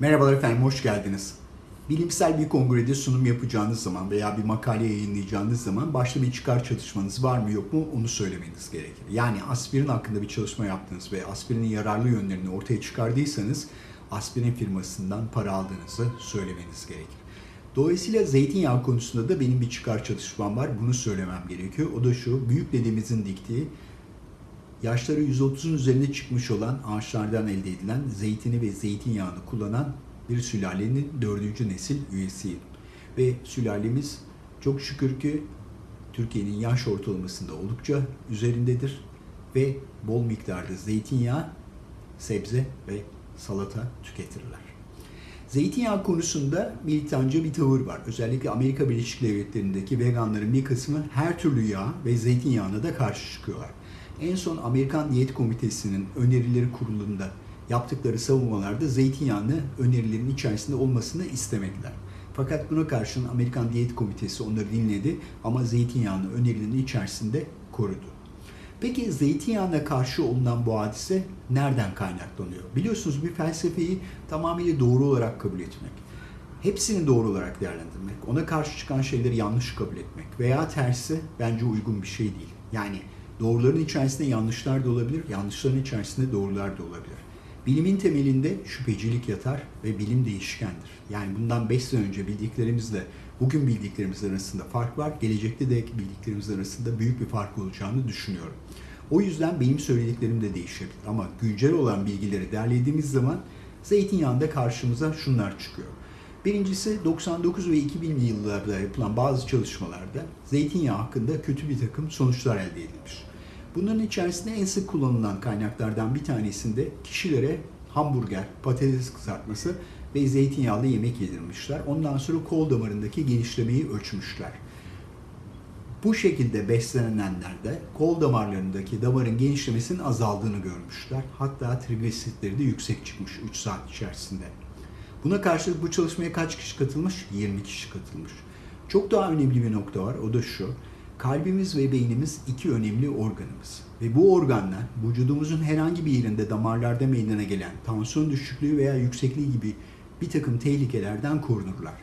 Merhabalar efendim, hoş geldiniz. Bilimsel bir kongrede sunum yapacağınız zaman veya bir makale yayınlayacağınız zaman başta bir çıkar çalışmanız var mı yok mu onu söylemeniz gerekir. Yani aspirin hakkında bir çalışma yaptınız ve aspirinin yararlı yönlerini ortaya çıkardıysanız aspirin firmasından para aldığınızı söylemeniz gerekir. Dolayısıyla zeytinyağı konusunda da benim bir çıkar çalışmam var. Bunu söylemem gerekiyor. O da şu, büyük dedemizin diktiği yaşları 130'un üzerinde çıkmış olan ağaçlardan elde edilen zeytini ve zeytinyağını kullanan bir sülalenin dördüncü nesil üyesiyim. Ve sülalemiz çok şükür ki Türkiye'nin yaş ortalamasında oldukça üzerindedir ve bol miktarda zeytinyağı, sebze ve salata tüketirler. Zeytinyağı konusunda militanca bir tavır var. Özellikle Amerika Birleşik Devletleri'ndeki veganların bir kısmı her türlü yağ ve zeytinyağına da karşı çıkıyorlar. En son Amerikan Diyet Komitesi'nin önerileri kurulunda yaptıkları savunmalarda zeytinyağını önerilerin içerisinde olmasını istemediler. Fakat buna karşın Amerikan Diyet Komitesi onları dinledi ama zeytinyağını önerilerin içerisinde korudu. Peki zeytinyağına karşı olunan bu hadise nereden kaynaklanıyor? Biliyorsunuz bir felsefeyi tamamıyla doğru olarak kabul etmek, hepsini doğru olarak değerlendirmek, ona karşı çıkan şeyleri yanlış kabul etmek veya tersi bence uygun bir şey değil. Yani doğruların içerisinde yanlışlar da olabilir, yanlışların içerisinde doğrular da olabilir. Bilimin temelinde şüphecilik yatar ve bilim değişkendir. Yani bundan 5 sene önce bildiklerimizle bugün bildiklerimiz arasında fark var. Gelecekte de bildiklerimiz arasında büyük bir fark olacağını düşünüyorum. O yüzden benim söylediklerim de değişebilir. Ama güncel olan bilgileri derlediğimiz zaman zeytinyağında karşımıza şunlar çıkıyor. Birincisi 99 ve 2000'li yıllarda yapılan bazı çalışmalarda zeytinyağı hakkında kötü bir takım sonuçlar elde edilmiş. Bunların içerisinde en sık kullanılan kaynaklardan bir tanesinde kişilere hamburger, patates kızartması ve zeytinyağlı yemek yedirmişler. Ondan sonra kol damarındaki genişlemeyi ölçmüşler. Bu şekilde beslenenlerde kol damarlarındaki damarın genişlemesinin azaldığını görmüşler. Hatta trigliseritleri de yüksek çıkmış 3 saat içerisinde. Buna karşılık bu çalışmaya kaç kişi katılmış? 20 kişi katılmış. Çok daha önemli bir nokta var. O da şu. Kalbimiz ve beynimiz iki önemli organımız. Ve bu organlar vücudumuzun herhangi bir yerinde damarlarda meydana gelen tansiyon düşüklüğü veya yüksekliği gibi bir takım tehlikelerden korunurlar.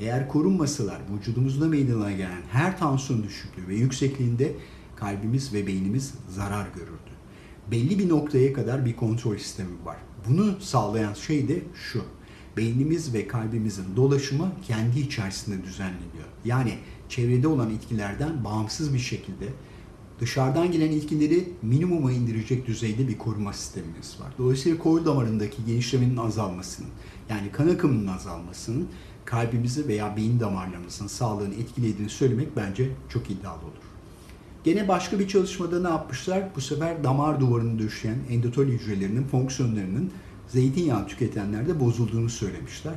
Eğer korunmasalar vücudumuzda meydana gelen her tansiyon düşüklüğü ve yüksekliğinde kalbimiz ve beynimiz zarar görürdü. Belli bir noktaya kadar bir kontrol sistemi var. Bunu sağlayan şey de şu. Beynimiz ve kalbimizin dolaşımı kendi içerisinde düzenleniyor. Yani çevrede olan etkilerden bağımsız bir şekilde dışarıdan gelen etkileri minimuma indirecek düzeyde bir koruma sistemimiz var. Dolayısıyla kol damarındaki genişlemenin azalmasının, yani kan akımının azalmasının kalbimizi veya beyin damarlarımızın sağlığını etkilediğini söylemek bence çok iddialı olur. Gene başka bir çalışmada ne yapmışlar? Bu sefer damar duvarını döşeyen endotol hücrelerinin fonksiyonlarının zeytinyağı tüketenlerde bozulduğunu söylemişler.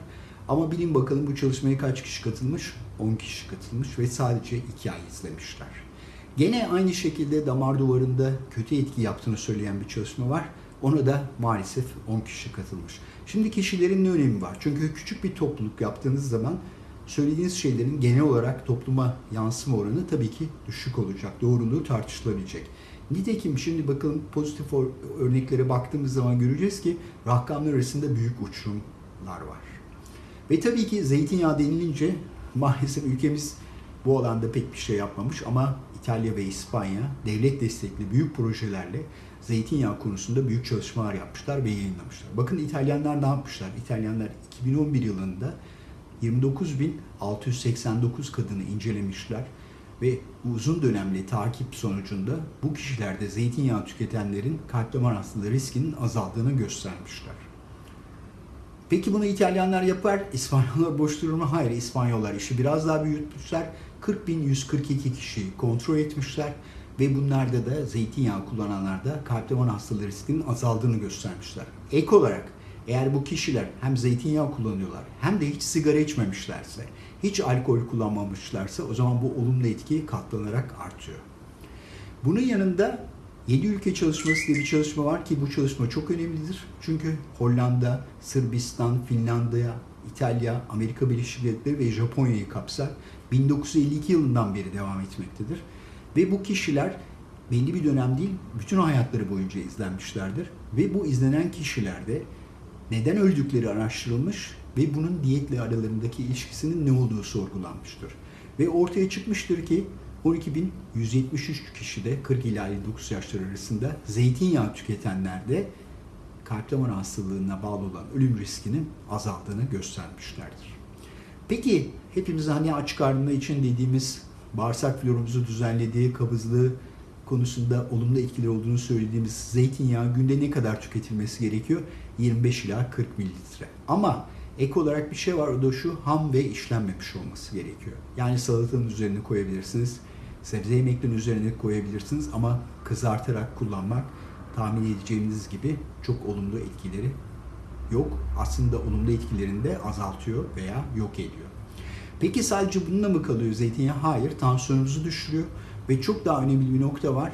Ama bilin bakalım bu çalışmaya kaç kişi katılmış? 10 kişi katılmış ve sadece 2 ay izlemişler. Gene aynı şekilde damar duvarında kötü etki yaptığını söyleyen bir çalışma var. Ona da maalesef 10 kişi katılmış. Şimdi kişilerin ne önemi var? Çünkü küçük bir topluluk yaptığınız zaman söylediğiniz şeylerin genel olarak topluma yansıma oranı tabii ki düşük olacak. Doğruluğu tartışılabilecek. Nitekim şimdi bakın pozitif örneklere baktığımız zaman göreceğiz ki rakamlar arasında büyük uçurumlar var. Ve tabii ki zeytinyağı denilince maalesef ülkemiz bu alanda pek bir şey yapmamış ama İtalya ve İspanya devlet destekli büyük projelerle zeytinyağı konusunda büyük çalışmalar yapmışlar ve yayınlamışlar. Bakın İtalyanlar ne yapmışlar? İtalyanlar 2011 yılında 29.689 kadını incelemişler ve uzun dönemli takip sonucunda bu kişilerde zeytinyağı tüketenlerin kalp damar hastalığı riskinin azaldığını göstermişler. Peki bunu İtalyanlar yapar, İspanyollar boş durur mu? Hayır, İspanyollar işi biraz daha büyütmüşler. 40.142 kişiyi kontrol etmişler ve bunlarda da zeytinyağı kullananlarda kalp damar hastalığı riskinin azaldığını göstermişler. Ek olarak eğer bu kişiler hem zeytinyağı kullanıyorlar hem de hiç sigara içmemişlerse, hiç alkol kullanmamışlarsa o zaman bu olumlu etki katlanarak artıyor. Bunun yanında 7 ülke çalışması diye bir çalışma var ki bu çalışma çok önemlidir. Çünkü Hollanda, Sırbistan, Finlandiya, İtalya, Amerika Birleşik Devletleri ve Japonya'yı kapsar. 1952 yılından beri devam etmektedir. Ve bu kişiler belli bir dönem değil, bütün hayatları boyunca izlenmişlerdir. Ve bu izlenen kişilerde neden öldükleri araştırılmış ve bunun diyetle aralarındaki ilişkisinin ne olduğu sorgulanmıştır. Ve ortaya çıkmıştır ki 12.173 kişide 40 ila 59 yaşlar arasında zeytinyağı tüketenlerde kalp damar hastalığına bağlı olan ölüm riskinin azaldığını göstermişlerdir. Peki hepimiz hani aç karnına için dediğimiz bağırsak florumuzu düzenlediği kabızlığı konusunda olumlu etkileri olduğunu söylediğimiz zeytinyağı günde ne kadar tüketilmesi gerekiyor? 25 ila 40 mililitre. Ama ek olarak bir şey var o da şu ham ve işlenmemiş olması gerekiyor. Yani salatanın üzerine koyabilirsiniz. Sebze yemeklerinin üzerine koyabilirsiniz ama kızartarak kullanmak tahmin edeceğiniz gibi çok olumlu etkileri yok. Aslında olumlu etkilerini de azaltıyor veya yok ediyor. Peki sadece bununla mı kalıyor zeytinyağı? Hayır, tansiyonunuzu düşürüyor ve çok daha önemli bir nokta var.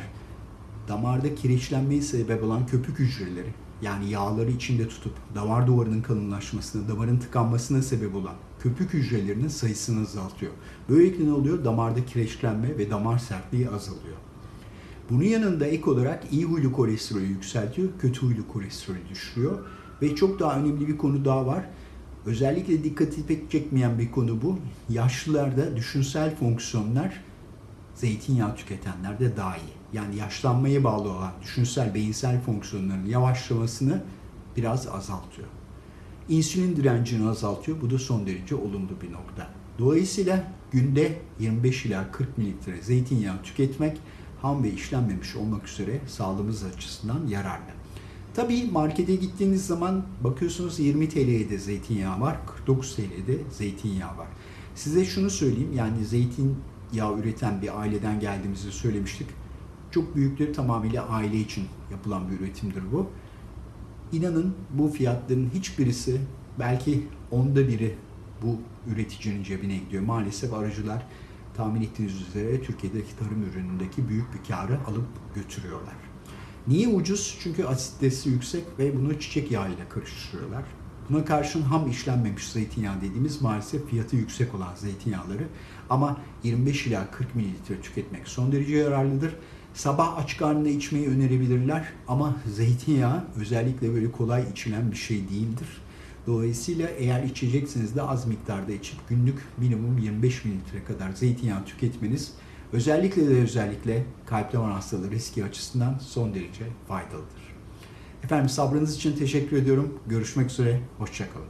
Damarda kireçlenmeyi sebep olan köpük hücreleri yani yağları içinde tutup damar duvarının kalınlaşmasına, damarın tıkanmasına sebep olan köpük hücrelerinin sayısını azaltıyor. Böylelikle ne oluyor? Damarda kireçlenme ve damar sertliği azalıyor. Bunun yanında ek olarak iyi huylu kolesterolü yükseltiyor, kötü huylu kolesterolü düşürüyor. Ve çok daha önemli bir konu daha var. Özellikle dikkati pek çekmeyen bir konu bu. Yaşlılarda düşünsel fonksiyonlar zeytinyağı tüketenlerde daha iyi. Yani yaşlanmaya bağlı olan düşünsel, beyinsel fonksiyonların yavaşlamasını biraz azaltıyor. İnsülin direncini azaltıyor. Bu da son derece olumlu bir nokta. Dolayısıyla günde 25 ila 40 mililitre zeytinyağı tüketmek ham ve işlenmemiş olmak üzere sağlığımız açısından yararlı. Tabii markete gittiğiniz zaman bakıyorsunuz 20 TL'ye de zeytinyağı var, 49 TL'ye de zeytinyağı var. Size şunu söyleyeyim yani zeytinyağı üreten bir aileden geldiğimizi söylemiştik. Çok büyükleri tamamıyla aile için yapılan bir üretimdir bu. İnanın bu fiyatların hiçbirisi belki onda biri bu üreticinin cebine gidiyor. Maalesef aracılar tahmin ettiğiniz üzere Türkiye'deki tarım ürünündeki büyük bir karı alıp götürüyorlar. Niye ucuz? Çünkü asitesi yüksek ve bunu çiçek yağı ile karıştırıyorlar. Buna karşın ham işlenmemiş zeytinyağı dediğimiz maalesef fiyatı yüksek olan zeytinyağları ama 25 ila 40 mililitre tüketmek son derece yararlıdır. Sabah aç karnına içmeyi önerebilirler ama zeytinyağı özellikle böyle kolay içilen bir şey değildir. Dolayısıyla eğer içeceksiniz de az miktarda içip günlük minimum 25 mililitre kadar zeytinyağı tüketmeniz özellikle de özellikle kalp damar hastalığı riski açısından son derece faydalıdır. Efendim sabrınız için teşekkür ediyorum. Görüşmek üzere, hoşçakalın.